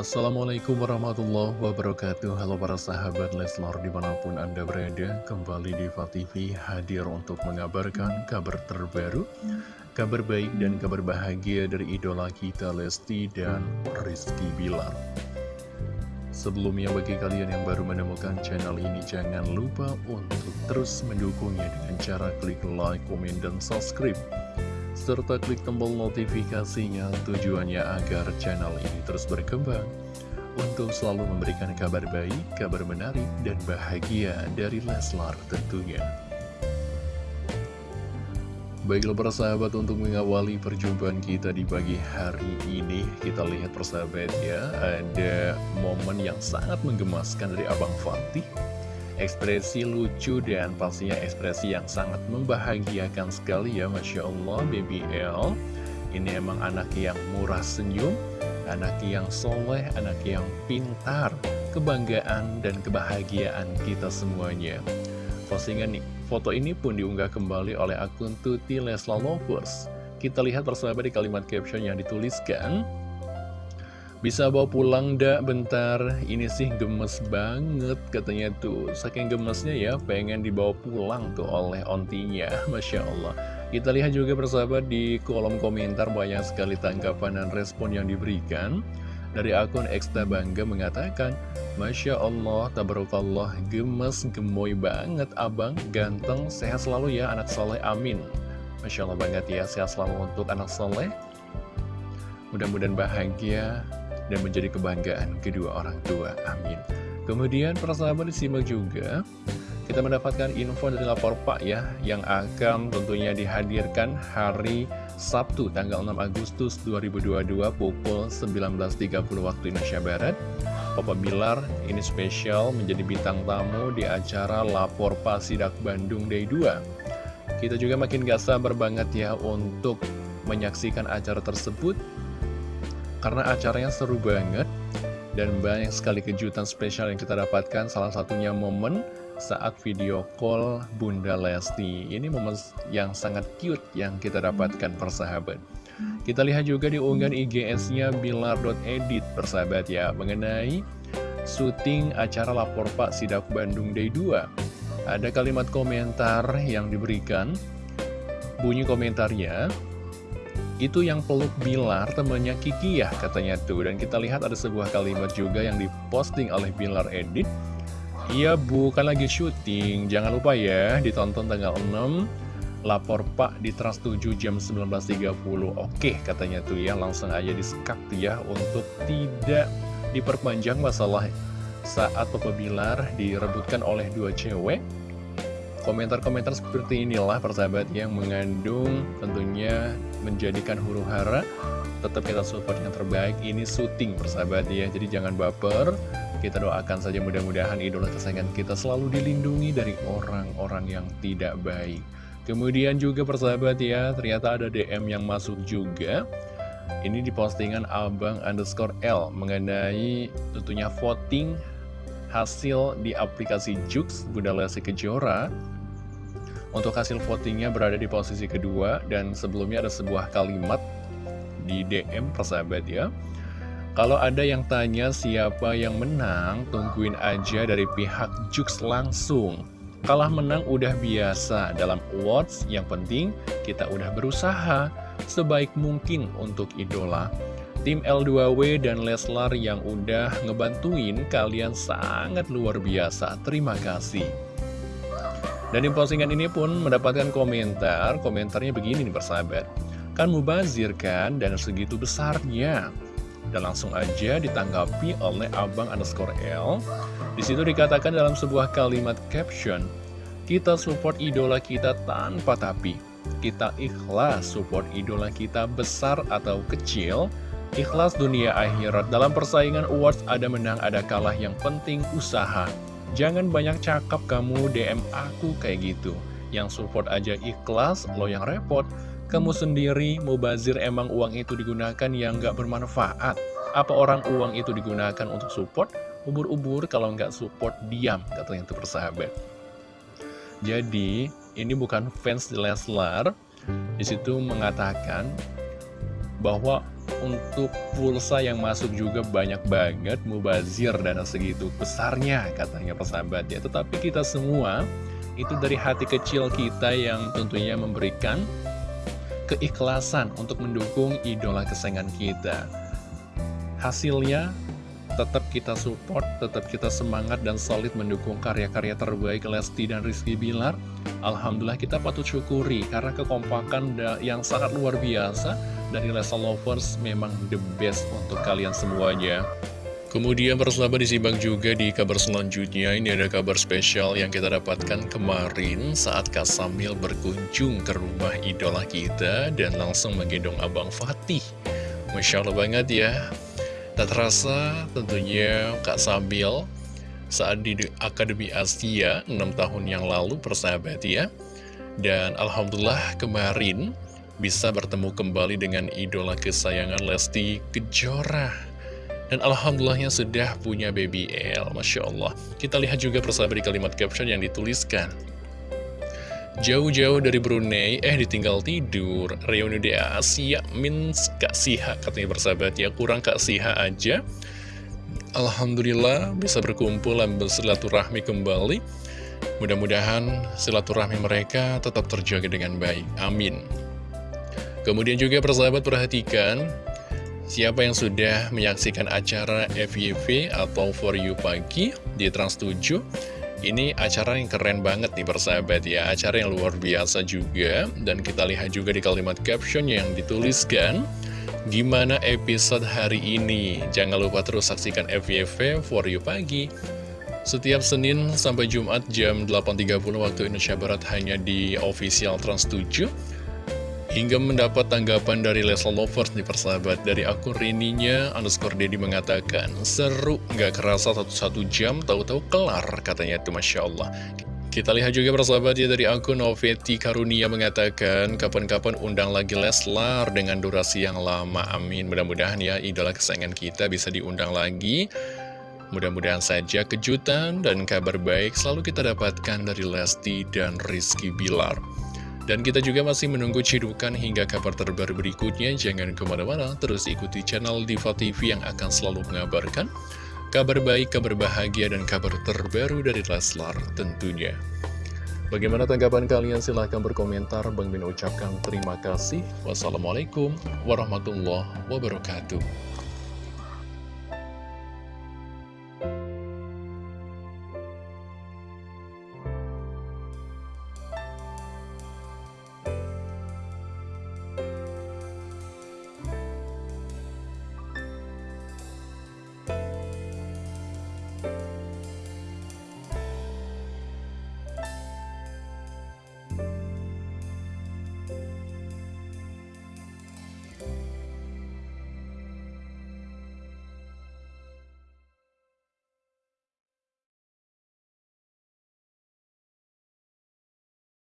Assalamualaikum warahmatullahi wabarakatuh. Halo para sahabat Leslar di mana pun anda berada Kembali di TV hadir untuk mengabarkan kabar terbaru Kabar baik dan kabar bahagia dari idola kita Lesti dan Rizky Bilar. Sebelumnya bagi kalian yang baru menemukan channel ini Jangan lupa untuk terus mendukungnya dengan cara klik like, komen, dan subscribe serta klik tombol notifikasinya tujuannya agar channel ini terus berkembang untuk selalu memberikan kabar baik, kabar menarik, dan bahagia dari Leslar tentunya. Baiklah persahabat untuk mengawali perjumpaan kita di pagi hari ini Kita lihat persahabat ya Ada momen yang sangat menggemaskan dari Abang Fatih ekspresi lucu dan pastinya ekspresi yang sangat membahagiakan sekali ya Masya Allah Baby ini emang anak yang murah senyum anak yang soleh, anak yang pintar. Kebanggaan dan kebahagiaan kita semuanya. Postingan nih, foto ini pun diunggah kembali oleh akun Tuti Lesla Lovers. Kita lihat persahabat di kalimat caption yang dituliskan bisa bawa pulang dak? Bentar. Ini sih gemes banget katanya tuh. Saking gemesnya ya pengen dibawa pulang tuh oleh ontinya. Masya Allah. Kita lihat juga persahabat di kolom komentar banyak sekali tanggapan dan respon yang diberikan. Dari akun Eksta Bangga mengatakan Masya Allah, tabarakallah, gemes, gemoy banget. Abang Ganteng, sehat selalu ya anak soleh, amin. Masya Allah banget ya, sehat selalu untuk anak soleh. Mudah-mudahan bahagia dan menjadi kebanggaan kedua orang tua. Amin. Kemudian persahabat disimak juga kita mendapatkan info dari lapor Pak ya yang akan tentunya dihadirkan hari Sabtu tanggal 6 Agustus 2022 pukul 19.30 waktu Indonesia Barat. Papa Bilar ini spesial menjadi bintang tamu di acara Lapor Pak Sidak Bandung Day 2. Kita juga makin gak sabar banget ya untuk menyaksikan acara tersebut karena acaranya seru banget dan banyak sekali kejutan spesial yang kita dapatkan salah satunya momen saat video call Bunda Lesti. Ini momen yang sangat cute yang kita dapatkan persahabat. Kita lihat juga di unggahan IGS-nya Bilar.edit persahabat ya mengenai syuting acara Lapor Pak Sidak Bandung Day 2 ada kalimat komentar yang diberikan. Bunyi komentarnya itu yang peluk Bilar temannya Kiki ya katanya tuh. Dan kita lihat ada sebuah kalimat juga yang diposting oleh Bilar Edit. Iya bukan lagi syuting. Jangan lupa ya ditonton tanggal 6 Lapor Pak di Trans 7 jam 19.30 Oke katanya tuh ya langsung aja disekat ya Untuk tidak diperpanjang masalah saat Papa Bilar direbutkan oleh dua cewek Komentar-komentar seperti inilah persahabat yang mengandung tentunya menjadikan huru hara. Tetap kita support yang terbaik, ini syuting persahabat ya. Jadi jangan baper, kita doakan saja mudah-mudahan idola kesayangan kita selalu dilindungi dari orang-orang yang tidak baik. Kemudian juga persahabat ya, ternyata ada DM yang masuk juga. Ini di postingan abang underscore L mengenai tentunya voting hasil di aplikasi Jux Bunda Lesti Kejora untuk hasil votingnya berada di posisi kedua dan sebelumnya ada sebuah kalimat di DM persahabat ya kalau ada yang tanya siapa yang menang, tungguin aja dari pihak Jux langsung. Kalah menang udah biasa dalam awards, yang penting kita udah berusaha sebaik mungkin untuk idola. Tim L2W dan Leslar yang udah ngebantuin kalian sangat luar biasa. Terima kasih. Dan di postingan ini pun mendapatkan komentar, komentarnya begini nih persahabat. Kan mubazir kan dan segitu besarnya. Dan langsung aja ditanggapi oleh abang underscore L. Di situ dikatakan dalam sebuah kalimat caption, kita support idola kita tanpa tapi. Kita ikhlas support idola kita besar atau kecil, Ikhlas dunia akhirat. Dalam persaingan awards ada menang ada kalah. Yang penting usaha. Jangan banyak cakap kamu DM aku kayak gitu. Yang support aja ikhlas Lo yang repot. Kamu sendiri mau bazir emang uang itu digunakan yang gak bermanfaat. Apa orang uang itu digunakan untuk support? Ubur-ubur kalau nggak support diam Katanya itu persahabat Jadi ini bukan fans Leslar. Di situ mengatakan bahwa untuk pulsa yang masuk juga banyak banget mubazir dana segitu besarnya katanya persahabat ya. Tetapi kita semua itu dari hati kecil kita yang tentunya memberikan keikhlasan untuk mendukung idola kesayangan kita. Hasilnya tetap kita support, tetap kita semangat dan solid mendukung karya-karya terbaik Lesti dan Rizky Bilar. Alhamdulillah kita patut syukuri karena kekompakan yang sangat luar biasa dari Lesa Lovers memang the best untuk kalian semuanya. Kemudian persahabat disimak juga di kabar selanjutnya Ini ada kabar spesial yang kita dapatkan kemarin Saat Kak Samil berkunjung ke rumah idola kita Dan langsung menggendong Abang Fatih Masya Allah banget ya Tak terasa tentunya Kak Sabil saat di Akademi Asia 6 tahun yang lalu persahabat ya. Dan Alhamdulillah kemarin bisa bertemu kembali dengan idola kesayangan Lesti Kejora. Dan Alhamdulillahnya sudah punya baby L, Masya Allah. Kita lihat juga persahabat di kalimat caption yang dituliskan. Jauh-jauh dari Brunei, eh ditinggal tidur. Reuni di Asia, mins Kak Siha, katanya bersahabat ya. Kurang Kak Siha aja. Alhamdulillah bisa berkumpul dan bersilaturahmi kembali. Mudah-mudahan silaturahmi mereka tetap terjaga dengan baik. Amin. Kemudian juga persahabat perhatikan Siapa yang sudah menyaksikan acara FYV atau For You Pagi di Trans 7 ini acara yang keren banget nih persahabat ya. Acara yang luar biasa juga. Dan kita lihat juga di kalimat caption yang dituliskan Gimana episode hari ini? Jangan lupa terus saksikan FYF For You Pagi. Setiap Senin sampai Jumat jam 8.30 waktu Indonesia Barat hanya di official Trans 7 Hingga mendapat tanggapan dari Leslie Lovers nih persahabat Dari akun Rininya underscore Dedi mengatakan Seru nggak kerasa satu-satu jam tahu-tahu kelar katanya itu Masya Allah kita lihat juga persahabat ya dari akun Noveti Karunia mengatakan kapan-kapan undang lagi Leslar dengan durasi yang lama. Amin. Mudah-mudahan ya idola kesayangan kita bisa diundang lagi. Mudah-mudahan saja kejutan dan kabar baik selalu kita dapatkan dari Lesti dan Rizky Bilar. Dan kita juga masih menunggu cidukan hingga kabar terbaru berikutnya. Jangan ke mana-mana, terus ikuti channel Diva TV yang akan selalu mengabarkan kabar baik, kabar bahagia, dan kabar terbaru dari Leslar tentunya. Bagaimana tanggapan kalian? Silahkan berkomentar. Bang Min ucapkan terima kasih. Wassalamualaikum warahmatullahi wabarakatuh.